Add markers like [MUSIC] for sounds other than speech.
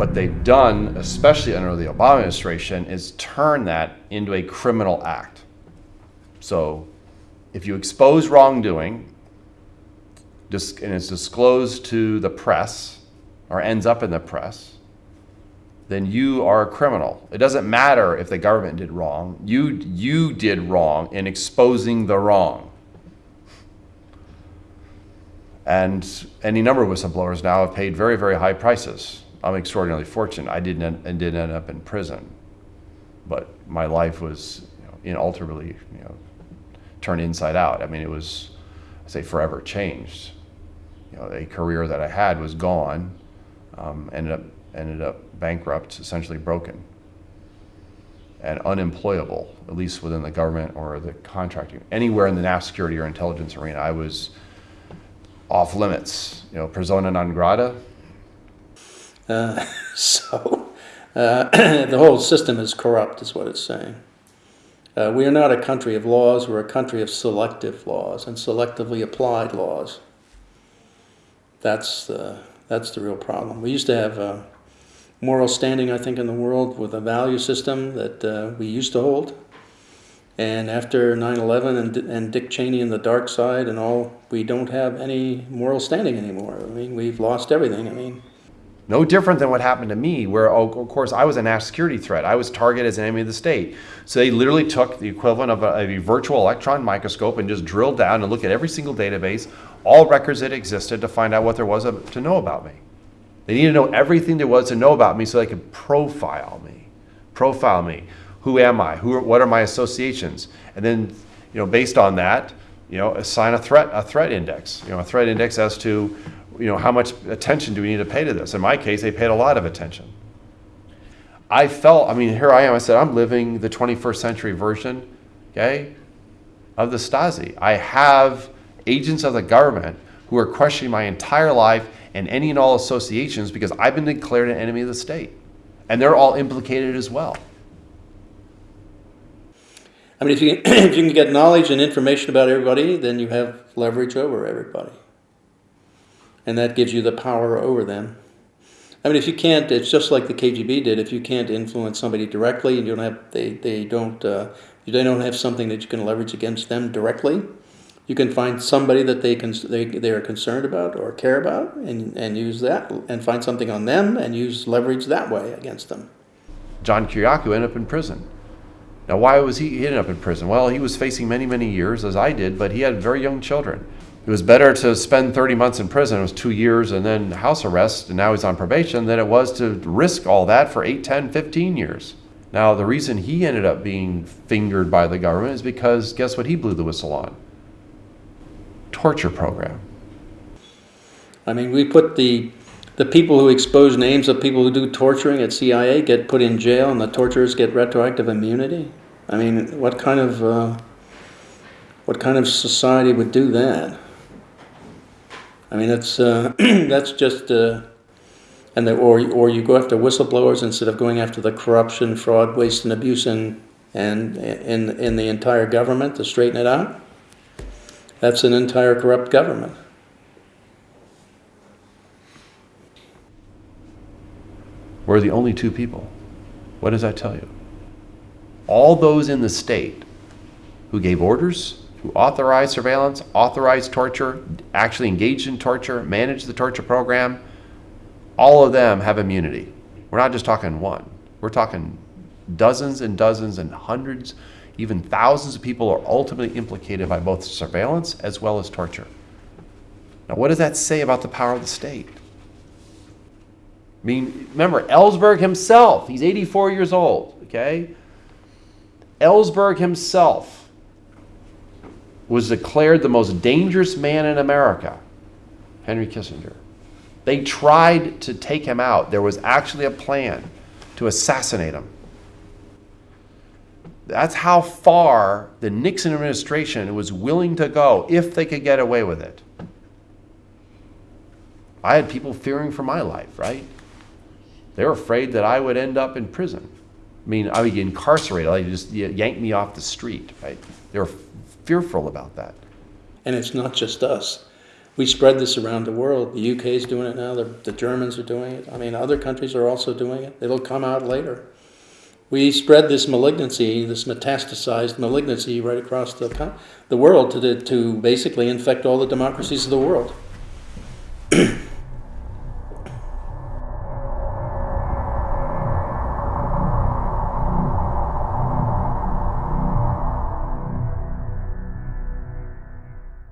What they've done, especially under the Obama administration, is turn that into a criminal act. So if you expose wrongdoing and it's disclosed to the press or ends up in the press, then you are a criminal. It doesn't matter if the government did wrong. You, you did wrong in exposing the wrong. And any number of whistleblowers now have paid very, very high prices. I'm extraordinarily fortunate. I didn't end, and didn't end up in prison, but my life was you know, inalterably you know, turned inside out. I mean, it was, I say, forever changed. You know, a career that I had was gone. Um, ended up ended up bankrupt, essentially broken, and unemployable, at least within the government or the contracting. Anywhere in the national security or intelligence arena, I was off limits. You know, persona non grata. Uh, [LAUGHS] so uh, [CLEARS THROAT] the whole system is corrupt, is what it's saying. Uh, we are not a country of laws, we're a country of selective laws and selectively applied laws. That's the, that's the real problem. We used to have a moral standing, I think, in the world with a value system that uh, we used to hold. And after 9 11 and, and Dick Cheney and the dark side and all, we don't have any moral standing anymore. I mean, we've lost everything. I mean, no different than what happened to me, where, oh, of course, I was a national security threat. I was targeted as an enemy of the state. So they literally took the equivalent of a, a, virtual electron microscope and just drilled down and looked at every single database, all records that existed to find out what there was to know about me. They needed to know everything there was to know about me so they could profile me. Profile me. Who am I? Who, what are my associations? And then, you know, based on that, you know, assign a threat, a threat index. You know, a threat index as to you know, how much attention do we need to pay to this? In my case, they paid a lot of attention. I felt, I mean, here I am. I said, I'm living the 21st century version, okay, of the Stasi. I have agents of the government who are questioning my entire life and any and all associations because I've been declared an enemy of the state. And they're all implicated as well. I mean, if you, [CLEARS THROAT] if you can get knowledge and information about everybody, then you have leverage over everybody and that gives you the power over them. I mean, if you can't, it's just like the KGB did. If you can't influence somebody directly, and you don't have, they, they don't, uh, they don't have something that you can leverage against them directly. You can find somebody that they can, they, they are concerned about or care about, and, and use that, and find something on them, and use leverage that way against them. John Kiriakou ended up in prison. Now, why was he, he ended up in prison? Well, he was facing many, many years, as I did, but he had very young children it was better to spend 30 months in prison, it was two years and then house arrest, and now he's on probation, than it was to risk all that for 8, 10, 15 years. Now, the reason he ended up being fingered by the government is because guess what he blew the whistle on? Torture program. I mean, we put the the people who expose names of people who do torturing at CIA get put in jail, and the torturers get retroactive immunity. I mean, what kind of uh, what kind of society would do that? I mean, that's uh, [CLEARS THROAT] that's just, uh, and the, or or you go after whistleblowers instead of going after the corruption, fraud, waste, and abuse in and in in the entire government to straighten it out. That's an entire corrupt government. We're the only two people. What does that tell you? All those in the state who gave orders, who authorized surveillance, authorized torture, actually engaged in torture, managed the torture program, all of them have immunity. We're not just talking one. We're talking dozens and dozens and hundreds, even thousands of people are ultimately implicated by both surveillance as well as torture. Now, what does that say about the power of the state? I mean, remember, Ellsberg himself, he's 84 years old, okay? Ellsberg himself was declared the most dangerous man in America, Henry Kissinger. They tried to take him out. There was actually a plan to assassinate him. That's how far the Nixon administration was willing to go if they could get away with it. I had people fearing for my life, right? They were afraid that I would end up in prison. I mean, I would get incarcerated. Like just yank me off the street, right? They were fearful about that. And it's not just us. we spread this around the world. The UK is doing it now. The, the Germans are doing it. I mean, other countries are also doing it. It'll come out later. We spread this malignancy, this metastasized malignancy, right across the the world to to basically infect all the democracies of the world.